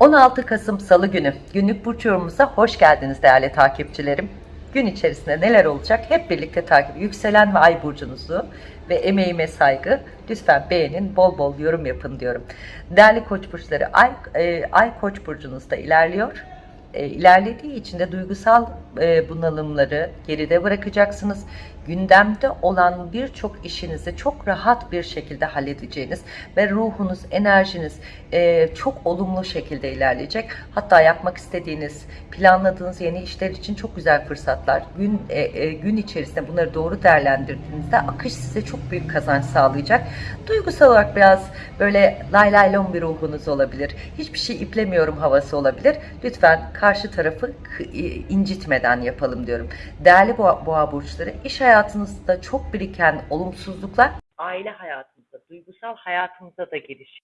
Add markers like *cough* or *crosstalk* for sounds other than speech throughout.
16 Kasım Salı günü günlük burç yorumumuza hoş geldiniz değerli takipçilerim. Gün içerisinde neler olacak hep birlikte takip. Yükselen ve ay burcunuzu ve emeğime saygı lütfen beğenin, bol bol yorum yapın diyorum. Değerli koç burçları ay, e, ay koç burcunuzda ilerliyor. E, ilerlediği için de duygusal e, bunalımları geride bırakacaksınız. Gündemde olan birçok işinizi çok rahat bir şekilde halledeceğiniz ve ruhunuz, enerjiniz e, çok olumlu şekilde ilerleyecek. Hatta yapmak istediğiniz, planladığınız yeni işler için çok güzel fırsatlar. Gün e, gün içerisinde bunları doğru değerlendirdiğinizde akış size çok büyük kazanç sağlayacak. Duygusal olarak biraz böyle lay lay lom bir ruhunuz olabilir. Hiçbir şey iplemiyorum havası olabilir. Lütfen karşı tarafı k- incitmeden yapalım diyorum. Değerli boğa, boğa burçları, iş hayatınızda çok biriken olumsuzluklar aile hayatınızda, duygusal hayatınızda da geliş.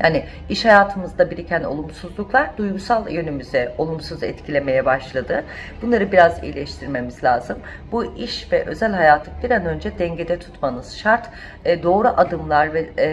Yani iş hayatımızda biriken olumsuzluklar duygusal yönümüze olumsuz etkilemeye başladı. Bunları biraz iyileştirmemiz lazım. Bu iş ve özel hayatı bir an önce dengede tutmanız şart. E, doğru adımlar ve e,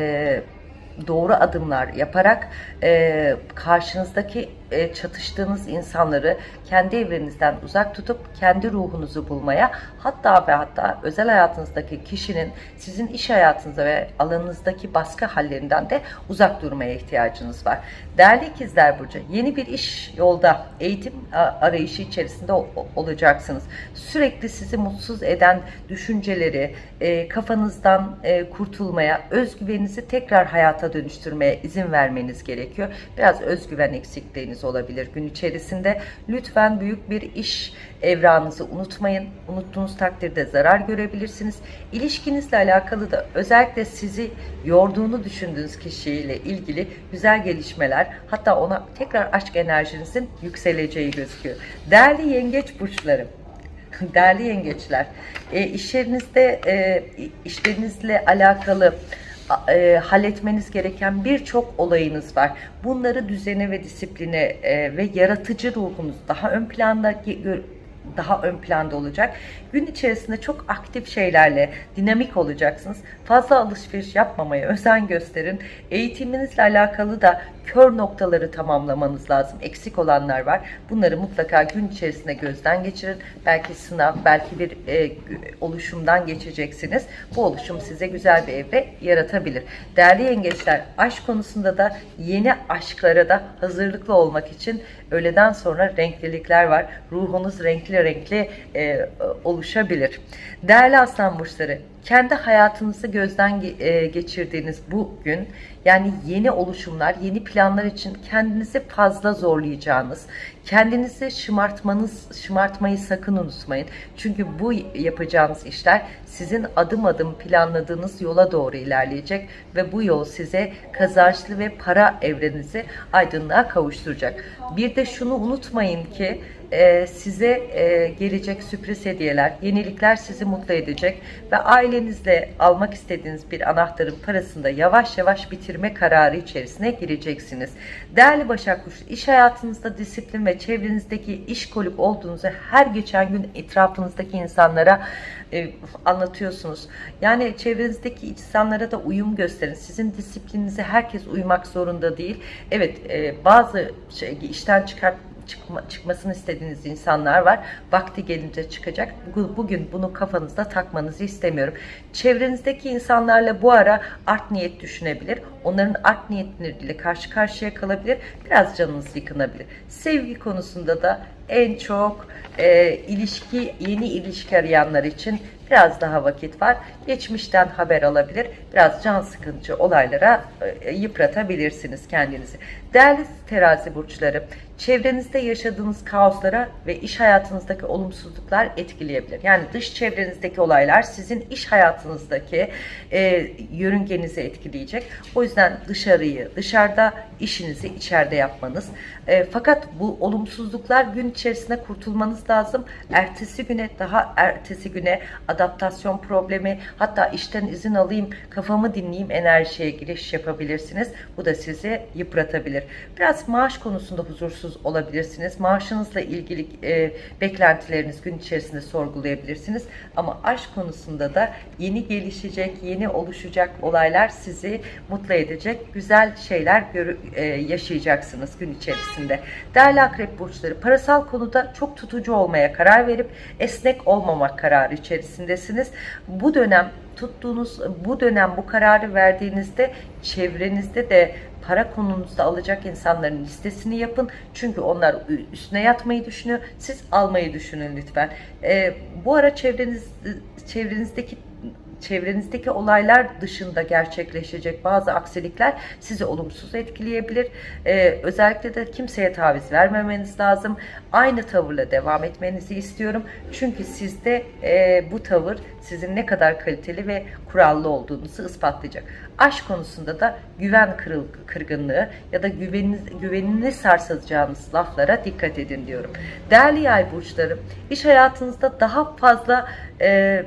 doğru adımlar yaparak e, karşınızdaki e, çatıştığınız insanları kendi evrenizden uzak tutup kendi ruhunuzu bulmaya hatta ve hatta özel hayatınızdaki kişinin sizin iş hayatınıza ve alanınızdaki baskı hallerinden de uzak durmaya ihtiyacınız var. Değerli ikizler Burcu yeni bir iş yolda eğitim arayışı içerisinde olacaksınız. Sürekli sizi mutsuz eden düşünceleri e, kafanızdan e, kurtulmaya, özgüveninizi tekrar hayata dönüştürmeye izin vermeniz gerekiyor. Biraz özgüven eksikliğiniz olabilir gün içerisinde. Lütfen büyük bir iş evranınızı unutmayın. Unuttuğunuz takdirde zarar görebilirsiniz. İlişkinizle alakalı da özellikle sizi yorduğunu düşündüğünüz kişiyle ilgili güzel gelişmeler hatta ona tekrar aşk enerjinizin yükseleceği gözüküyor. Değerli yengeç burçları *laughs* Değerli yengeçler, e, iş yerinizde e, işlerinizle alakalı e, halletmeniz gereken birçok olayınız var. Bunları düzene ve disipline e, ve yaratıcı ruhunuz daha ön planda ge- gö- daha ön planda olacak. Gün içerisinde çok aktif şeylerle dinamik olacaksınız. Fazla alışveriş yapmamaya özen gösterin. Eğitiminizle alakalı da kör noktaları tamamlamanız lazım. Eksik olanlar var. Bunları mutlaka gün içerisinde gözden geçirin. Belki sınav, belki bir e, oluşumdan geçeceksiniz. Bu oluşum size güzel bir evre yaratabilir. Değerli yengeçler, aşk konusunda da yeni aşklara da hazırlıklı olmak için öğleden sonra renklilikler var. Ruhunuz renkli renkli e, oluşabilir. Değerli aslan burçları, kendi hayatınızı gözden e, geçirdiğiniz bu gün yani yeni oluşumlar, yeni planlar için kendinizi fazla zorlayacağınız, kendinizi şımartmanız, şımartmayı sakın unutmayın. Çünkü bu yapacağınız işler sizin adım adım planladığınız yola doğru ilerleyecek ve bu yol size kazançlı ve para evrenizi aydınlığa kavuşturacak. Bir de şunu unutmayın ki e, size e, gelecek sürpriz hediyeler, yenilikler sizi mutlu edecek ve ailenizle almak istediğiniz bir anahtarın parasını da yavaş yavaş bitirme kararı içerisine gireceksiniz. Değerli Başak Burcu, iş hayatınızda disiplin ve çevrenizdeki iş koluk olduğunuzu her geçen gün etrafınızdaki insanlara e, anlatıyorsunuz. Yani çevrenizdeki insanlara da uyum gösterin. Sizin disiplininize herkes uymak zorunda değil. Evet bazı şey, işten çıkart çıkma, çıkmasını istediğiniz insanlar var. Vakti gelince çıkacak. Bugün, bunu kafanızda takmanızı istemiyorum. Çevrenizdeki insanlarla bu ara art niyet düşünebilir. Onların art niyetleriyle karşı karşıya kalabilir. Biraz canınız yıkınabilir. Sevgi konusunda da en çok e, ilişki, yeni ilişki arayanlar için biraz daha vakit var. Geçmişten haber alabilir. Biraz can sıkıcı olaylara e, yıpratabilirsiniz kendinizi. Değerli terazi burçları, çevrenizde yaşadığınız kaoslara ve iş hayatınızdaki olumsuzluklar etkileyebilir. Yani dış çevrenizdeki olaylar sizin iş hayatınızdaki e, yörüngenizi etkileyecek. O yüzden dışarıyı, dışarıda işinizi içeride yapmanız. E, fakat bu olumsuzluklar gün içerisinde kurtulmanız lazım. Ertesi güne daha ertesi güne adaptasyon problemi hatta işten izin alayım kafamı dinleyeyim enerjiye giriş yapabilirsiniz. Bu da sizi yıpratabilir. Biraz maaş konusunda huzursuz olabilirsiniz. Maaşınızla ilgili e, beklentileriniz gün içerisinde sorgulayabilirsiniz. Ama aşk konusunda da yeni gelişecek, yeni oluşacak olaylar sizi mutlu edecek güzel şeyler e, yaşayacaksınız gün içerisinde. Değerli akrep burçları parasal konuda çok tutucu olmaya karar verip esnek olmamak kararı içerisindesiniz. Bu dönem tuttuğunuz bu dönem bu kararı verdiğinizde çevrenizde de para konunuzda alacak insanların listesini yapın. Çünkü onlar üstüne yatmayı düşünüyor. Siz almayı düşünün lütfen. Ee, bu ara çevreniz çevrenizdeki çevrenizdeki olaylar dışında gerçekleşecek bazı aksilikler sizi olumsuz etkileyebilir. Ee, özellikle de kimseye taviz vermemeniz lazım. Aynı tavırla devam etmenizi istiyorum. Çünkü sizde e, bu tavır sizin ne kadar kaliteli ve kurallı olduğunuzu ispatlayacak. Aşk konusunda da güven kırıl, kırgınlığı ya da güveniniz, güvenini sarsacağınız laflara dikkat edin diyorum. Değerli yay burçları, iş hayatınızda daha fazla e,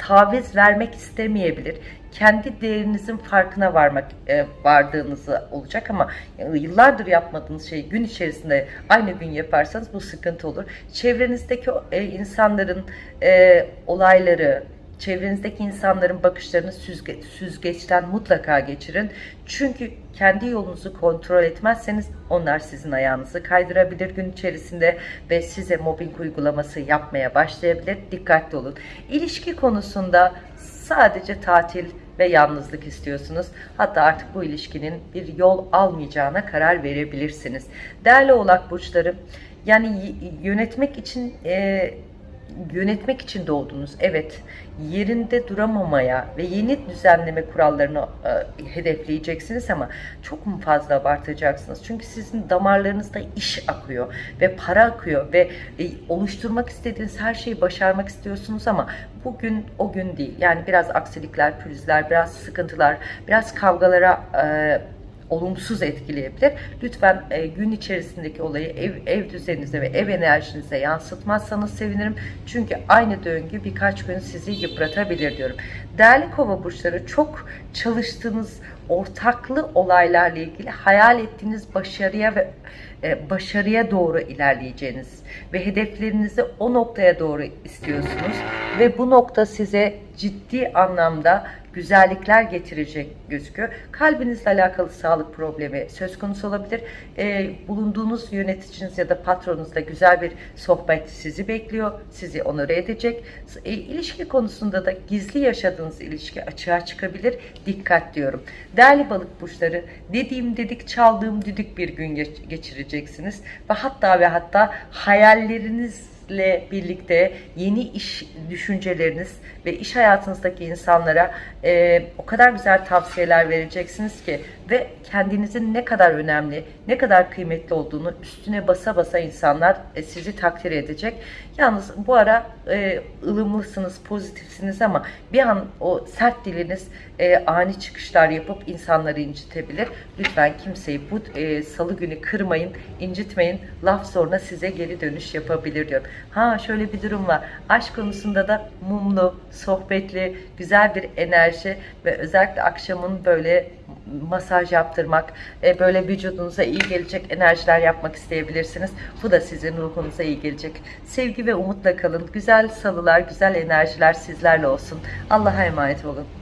taviz vermek istemeyebilir. Kendi değerinizin farkına varmak e, vardığınızı olacak ama e, yıllardır yapmadığınız şeyi gün içerisinde aynı gün yaparsanız bu sıkıntı olur. Çevrenizdeki e, insanların e, olayları, çevrenizdeki insanların bakışlarını süzge, süzgeçten mutlaka geçirin. Çünkü kendi yolunuzu kontrol etmezseniz onlar sizin ayağınızı kaydırabilir gün içerisinde ve size mobbing uygulaması yapmaya başlayabilir. Dikkatli olun. İlişki konusunda sadece tatil ve yalnızlık istiyorsunuz. Hatta artık bu ilişkinin bir yol almayacağına karar verebilirsiniz. Değerli oğlak burçları yani yönetmek için e, yönetmek için doğdunuz. Evet, yerinde duramamaya ve yeni düzenleme kurallarını e, hedefleyeceksiniz ama çok mu fazla abartacaksınız? Çünkü sizin damarlarınızda iş akıyor ve para akıyor ve e, oluşturmak istediğiniz her şeyi başarmak istiyorsunuz ama bugün o gün değil. Yani biraz aksilikler, pürüzler, biraz sıkıntılar, biraz kavgalara e, olumsuz etkileyebilir. Lütfen e, gün içerisindeki olayı ev, ev düzeninize ve ev enerjinize yansıtmazsanız sevinirim. Çünkü aynı döngü birkaç gün sizi yıpratabilir diyorum. Değerli kova burçları çok çalıştığınız ortaklı olaylarla ilgili hayal ettiğiniz başarıya ve e, başarıya doğru ilerleyeceğiniz ve hedeflerinizi o noktaya doğru istiyorsunuz ve bu nokta size ciddi anlamda güzellikler getirecek gözüküyor. Kalbinizle alakalı sağlık problemi söz konusu olabilir. E, bulunduğunuz yöneticiniz ya da patronunuzla güzel bir sohbet sizi bekliyor. Sizi onore edecek. E, ilişki konusunda da gizli yaşadığınız ilişki açığa çıkabilir. Dikkat diyorum. Değerli balık burçları dediğim dedik çaldığım düdük bir gün geç- geçireceksiniz. Ve hatta ve hatta hayalleriniz ile birlikte yeni iş düşünceleriniz ve iş hayatınızdaki insanlara e, o kadar güzel tavsiyeler vereceksiniz ki ve kendinizin ne kadar önemli, ne kadar kıymetli olduğunu üstüne basa basa insanlar e, sizi takdir edecek. Yalnız bu ara e, ılımlısınız, pozitifsiniz ama bir an o sert diliniz e, ani çıkışlar yapıp insanları incitebilir. Lütfen kimseyi bu e, salı günü kırmayın, incitmeyin. Laf sonra size geri dönüş yapabilir diyorum. Ha şöyle bir durum var. Aşk konusunda da mumlu, sohbetli, güzel bir enerji ve özellikle akşamın böyle masaj yaptırmak, e, böyle vücudunuza iyi gelecek enerjiler yapmak isteyebilirsiniz. Bu da sizin ruhunuza iyi gelecek. Sevgi ve umutla kalın. Güzel salılar, güzel enerjiler sizlerle olsun. Allah'a emanet olun.